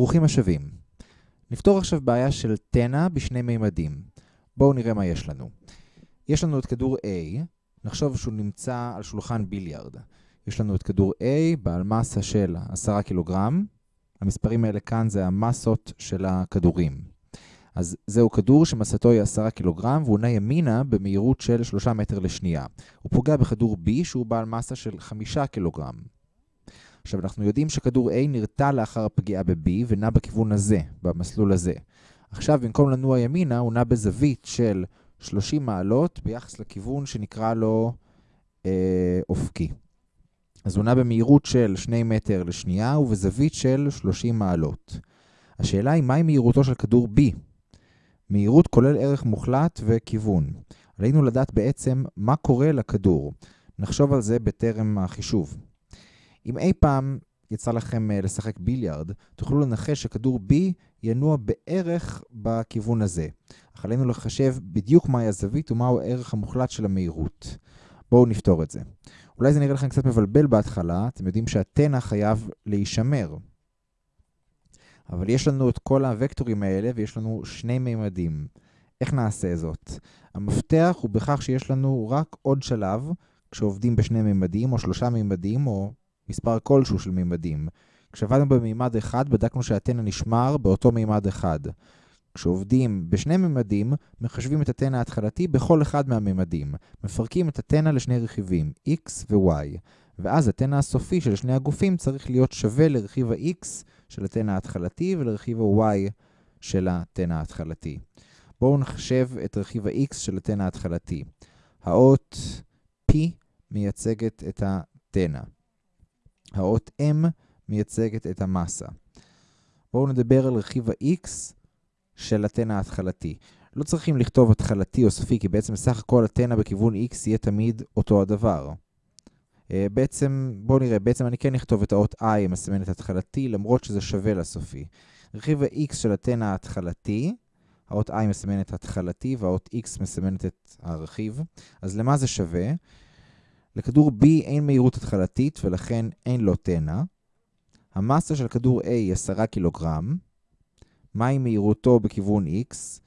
ברוכים השבים. נפתור עכשיו בעיה של תנע בשני מימדים. בואו נראה מה יש לנו. יש לנו את כדור A, נחשוב שהוא נמצא על שולחן ביליארד. יש לנו את כדור A בעל מסה של 10 קילוגרם. המספרים האלה כאן זה המסות של הכדורים. אז זהו כדור שמסתו היא 10 קילוגרם והוא נע ימינה במהירות של 3 מטר לשנייה. הוא פוגע בכדור B שהוא בעל מסה של 5 קילוגרם. עכשיו, אנחנו יודעים שכדור A נרתע לאחר הפגיעה ב-B ונע בכיוון הזה, במסלול הזה. עכשיו, במקום לנוע ימינה, הוא נע בזווית של 30 מעלות ביחס לכיוון שנקרא לו אה, אופקי. אז הוא נע במהירות של 2 מטר לשנייה ובזווית של 30 מעלות. השאלה היא, מהי מהירותו של כדור B? מהירות כולל ערך מוחלט וכיוון. עלינו לדעת בעצם מה קורה לכדור. נחשוב על זה בטרם החישוב. אם אי פעם יצא לכם uh, לשחק ביליארד, תוכלו לנחש שכדור B ינוע בערך בכיוון הזה. אך עלינו לחשב בדיוק מהי הזווית ומהו הערך המוחלט של המהירות. בואו נפתור את זה. אולי זה נראה לכם קצת מבלבל בהתחלה, אתם יודעים שהתנע חייב להישמר. אבל יש לנו את כל הוקטורים האלה ויש לנו שני מימדים. איך נעשה זאת? המפתח הוא בכך שיש לנו רק עוד שלב כשעובדים בשני מימדים או שלושה מימדים או מספר כלשהו של מימדים. כשעבדנו במימד אחד, בדקנו שהתנע נשמר באותו מימד אחד. כשעובדים בשני מימדים, מחשבים את התנע ההתחלתי בכל אחד מהמימדים. מפרקים את התנע לשני רכיבים, x ו-y. ואז התנע הסופי של שני הגופים צריך להיות שווה לרכיב ה-x של התנע ההתחלתי ולרכיב ה-y של התנע ההתחלתי. בואו נחשב את רכיב ה-x של התנע ההתחלתי. האות p מייצגת את התנע. האות M מייצגת את המסה. בואו נדבר על רכיב ה-X של התנע ההתחלתי. לא צריכים לכתוב התחלתי או סופי, כי בעצם סך הכל התנע בכיוון X יהיה תמיד אותו הדבר. אה, בעצם, בואו נראה, בעצם אני כן אכתוב את האות I המסמנת התחלתי, למרות שזה שווה לסופי. רכיב ה-X של התנע ההתחלתי, האות I מסמנת התחלתי והאות X מסמנת את הרכיב. אז למה זה שווה? לכדור B אין מהירות התחלתית ולכן אין לו תנע. המסה של כדור A היא 10 קילוגרם. מהי מהירותו בכיוון X?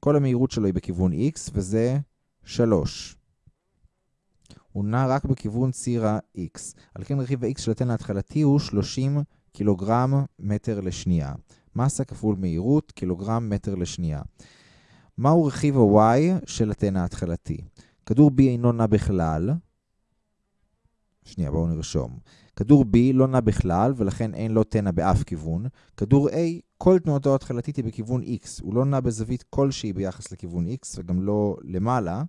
כל המהירות שלו היא בכיוון X וזה 3. הוא נע רק בכיוון ציר ה-X. על כן רכיב ה-X של התנע ההתחלתי הוא 30 קילוגרם מטר לשנייה. מסה כפול מהירות קילוגרם מטר לשנייה. מהו רכיב ה-Y של התנע ההתחלתי? כדור B אינו נע בכלל, שנייה, בואו נרשום. כדור B לא נע בכלל, ולכן אין לו תנע באף כיוון. כדור A, כל תנועתו ההתחלתית היא בכיוון X. הוא לא נע בזווית כלשהי ביחס לכיוון X, וגם לא למעלה.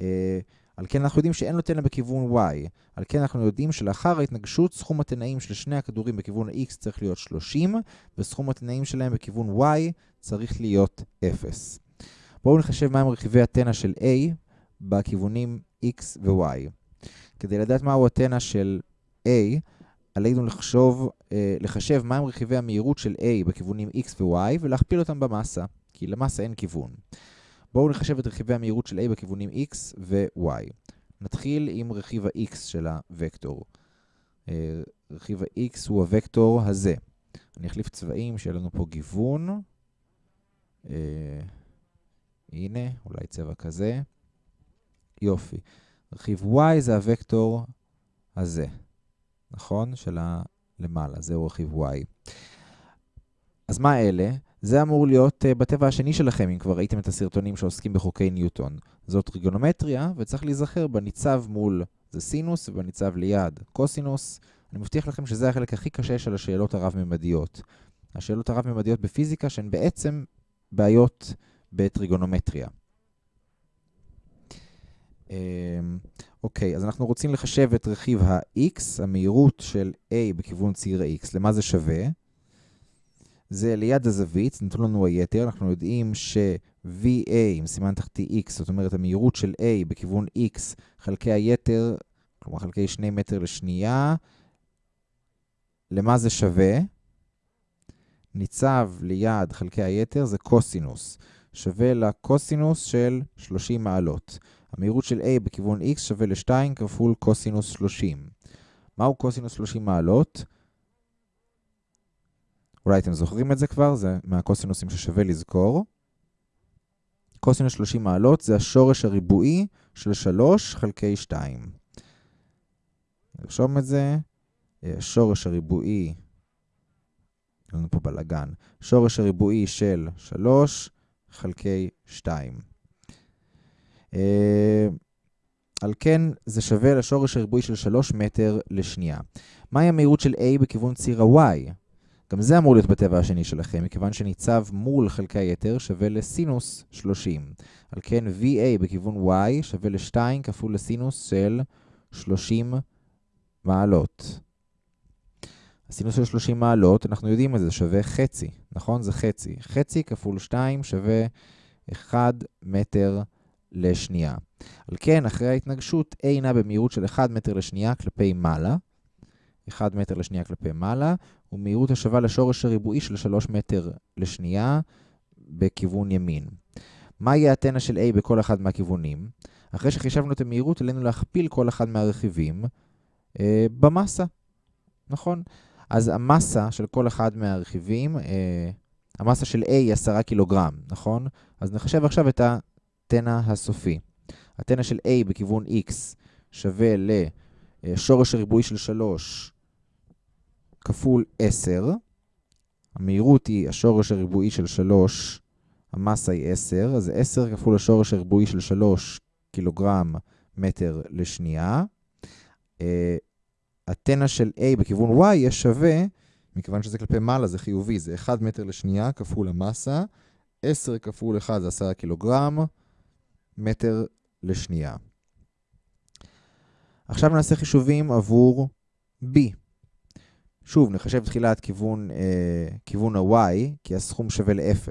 אה, על כן אנחנו יודעים שאין לו תנע בכיוון Y. על כן אנחנו יודעים שלאחר ההתנגשות, סכום התנאים של שני הכדורים בכיוון X צריך להיות 30, וסכום התנאים שלהם בכיוון Y צריך להיות 0. בואו נחשב מהם רכיבי התנע של A בכיוונים X ו-Y. כדי לדעת מהו התנע של A, עלינו לחשוב, אה, לחשב מהם רכיבי המהירות של A בכיוונים X ו-Y ולהכפיל אותם במסה, כי למסה אין כיוון. בואו נחשב את רכיבי המהירות של A בכיוונים X ו-Y. נתחיל עם רכיב ה-X של הוקטור. אה, רכיב ה-X הוא הוקטור הזה. אני אחליף צבעים, שיהיה לנו פה גיוון. אה, הנה, אולי צבע כזה. יופי. רכיב y זה הוקטור הזה, נכון? של הלמעלה, זהו רכיב y. אז מה אלה? זה אמור להיות uh, בטבע השני שלכם, אם כבר ראיתם את הסרטונים שעוסקים בחוקי ניוטון. זאת טריגונומטריה, וצריך להיזכר בניצב מול זה סינוס, ובניצב ליד קוסינוס. אני מבטיח לכם שזה החלק הכי קשה של השאלות הרב-ממדיות. השאלות הרב-ממדיות בפיזיקה שהן בעצם בעיות בטריגונומטריה. אמ, אוקיי, אז אנחנו רוצים לחשב את רכיב ה-x, המהירות של a בכיוון ציר ה-x. למה זה שווה? זה ליד הזווית, נתנו לנו היתר, אנחנו יודעים ש-VA עם סימן תחתי x, זאת אומרת המהירות של a בכיוון x חלקי היתר, כלומר חלקי 2 מטר לשנייה, למה זה שווה? ניצב ליד חלקי היתר זה קוסינוס, שווה לקוסינוס של 30 מעלות. המהירות של A בכיוון X שווה ל-2 כפול קוסינוס 30. מהו קוסינוס 30 מעלות? אולי אתם זוכרים את זה כבר, זה מהקוסינוסים ששווה לזכור. קוסינוס 30 מעלות זה השורש הריבועי של 3 חלקי 2. נרשום את זה. השורש הריבועי, יש לנו פה בלגן, שורש הריבועי של 3 חלקי 2. אה, על כן זה שווה לשורש הריבועי של 3 מטר לשנייה. מהי המהירות של A בכיוון ציר ה-Y? גם זה אמור להיות בטבע השני שלכם, מכיוון שניצב מול חלקי היתר שווה לסינוס 30. על כן VA בכיוון Y שווה ל-2 כפול לסינוס של 30 מעלות. הסינוס של 30 מעלות, אנחנו יודעים את זה, שווה חצי, נכון? זה חצי. חצי כפול 2 שווה 1 מטר לשנייה. על כן, אחרי ההתנגשות, A נע במהירות של 1 מטר לשנייה כלפי מעלה. 1 מטר לשנייה כלפי מעלה, ומהירות השווה לשורש הריבועי של 3 מטר לשנייה בכיוון ימין. מה יהיה הטנא של A בכל אחד מהכיוונים? אחרי שחישבנו את המהירות, עלינו להכפיל כל אחד מהרכיבים אה, במסה, נכון? אז המסה של כל אחד מהרכיבים, אה, המסה של A היא 10 קילוגרם, נכון? אז נחשב עכשיו את הטנא הסופי. הטנא של A בכיוון X שווה לשורש הריבועי של 3 כפול 10. המהירות היא השורש הריבועי של 3, המסה היא 10, אז 10 כפול השורש הריבועי של 3 קילוגרם מטר לשנייה. אה, הטנא של A בכיוון Y יהיה שווה, מכיוון שזה כלפי מעלה זה חיובי, זה 1 מטר לשנייה כפול המסה, 10 כפול 1 זה 10 קילוגרם מטר לשנייה. עכשיו נעשה חישובים עבור B. שוב, נחשב תחילה את כיוון, אה, כיוון ה-y, כי הסכום שווה ל-0.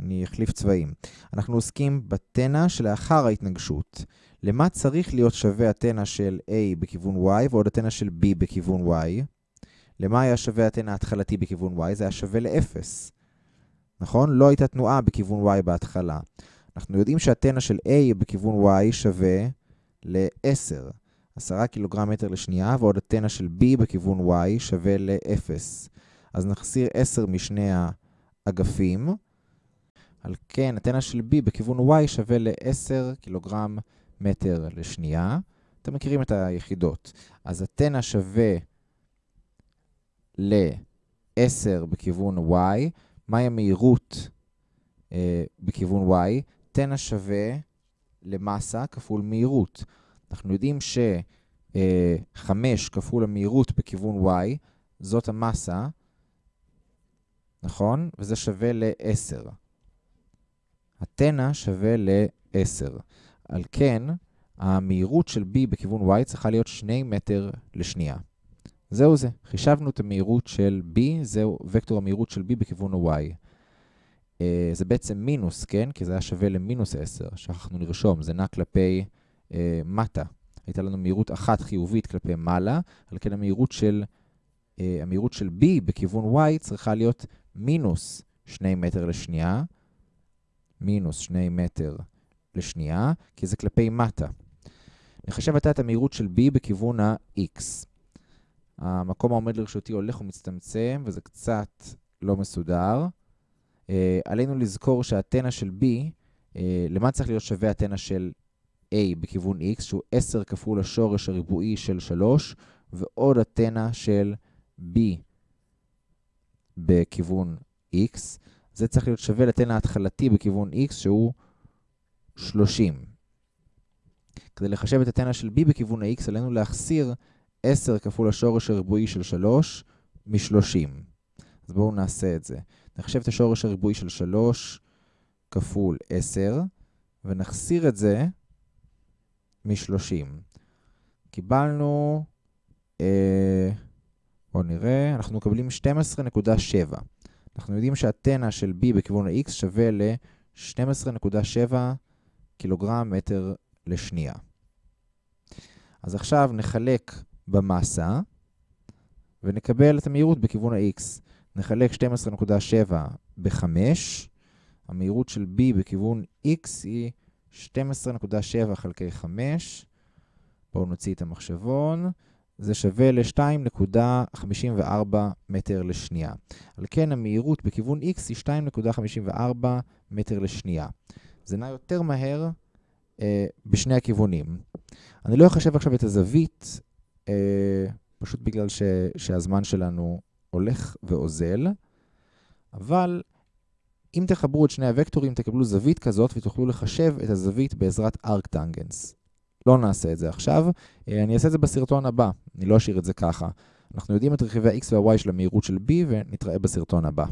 אני אחליף צבעים. אנחנו עוסקים בתנא שלאחר ההתנגשות. למה צריך להיות שווה התנא של a בכיוון y ועוד התנא של b בכיוון y? למה היה שווה התנא ההתחלתי בכיוון y? זה היה שווה ל-0. נכון? לא הייתה תנועה בכיוון y בהתחלה. אנחנו יודעים שהתנא של a בכיוון y שווה ל-10. 10 קילוגרם מטר לשנייה, ועוד הטנא של B בכיוון Y שווה ל-0. אז נחסיר 10 משני האגפים. על כן, הטנא של B בכיוון Y שווה ל-10 קילוגרם מטר לשנייה. אתם מכירים את היחידות. אז הטנא שווה ל-10 בכיוון Y. מהי המהירות אה, בכיוון Y? תנא שווה למסה כפול מהירות. אנחנו יודעים ש-5 כפול המהירות בכיוון y, זאת המסה, נכון? וזה שווה ל-10. התנא שווה ל-10. על כן, המהירות של b בכיוון y צריכה להיות 2 מטר לשנייה. זהו זה, חישבנו את המהירות של b, זהו וקטור המהירות של b בכיוון ה-y. Uh, זה בעצם מינוס, כן? כי זה היה שווה למינוס 10. שכחנו לרשום, זה נע כלפי אה, מטה. הייתה לנו מהירות אחת חיובית כלפי מעלה, על כן המהירות של, אה, המהירות של B בכיוון Y צריכה להיות מינוס 2 מטר לשנייה, מינוס 2 מטר לשנייה, כי זה כלפי מטה. נחשב עתה את המהירות של B בכיוון ה-X. המקום העומד לרשותי הולך ומצטמצם, וזה קצת לא מסודר. אה, עלינו לזכור שהתנא של B, אה, למה צריך להיות שווה התנא של a בכיוון x, שהוא 10 כפול השורש הריבועי של 3, ועוד התנא של b בכיוון x. זה צריך להיות שווה לתנא ההתחלתי בכיוון x, שהוא 30. כדי לחשב את התנא של b בכיוון ה-x, עלינו להחסיר 10 כפול השורש הריבועי של 3 מ-30. אז בואו נעשה את זה. נחשב את השורש הריבועי של 3 כפול 10, ונחסיר את זה מ-30. קיבלנו, אה, בואו נראה, אנחנו מקבלים 12.7. אנחנו יודעים שהתנא של B בכיוון ה-X שווה ל-12.7 קילוגרם מטר לשנייה. אז עכשיו נחלק במסה ונקבל את המהירות בכיוון ה-X. נחלק 12.7 ב-5, המהירות של B בכיוון X היא 12.7 חלקי 5, בואו נוציא את המחשבון, זה שווה ל-2.54 מטר לשנייה. על כן המהירות בכיוון x היא 2.54 מטר לשנייה. זה נע יותר מהר אה, בשני הכיוונים. אני לא אחשב עכשיו את הזווית, אה, פשוט בגלל ש, שהזמן שלנו הולך ואוזל, אבל אם תחברו את שני הוקטורים תקבלו זווית כזאת ותוכלו לחשב את הזווית בעזרת ארקטנגנס. לא נעשה את זה עכשיו, אה, אני אעשה את זה בסרטון הבא, אני לא אשאיר את זה ככה. אנחנו יודעים את רכיבי ה-x וה-y של המהירות של b ונתראה בסרטון הבא.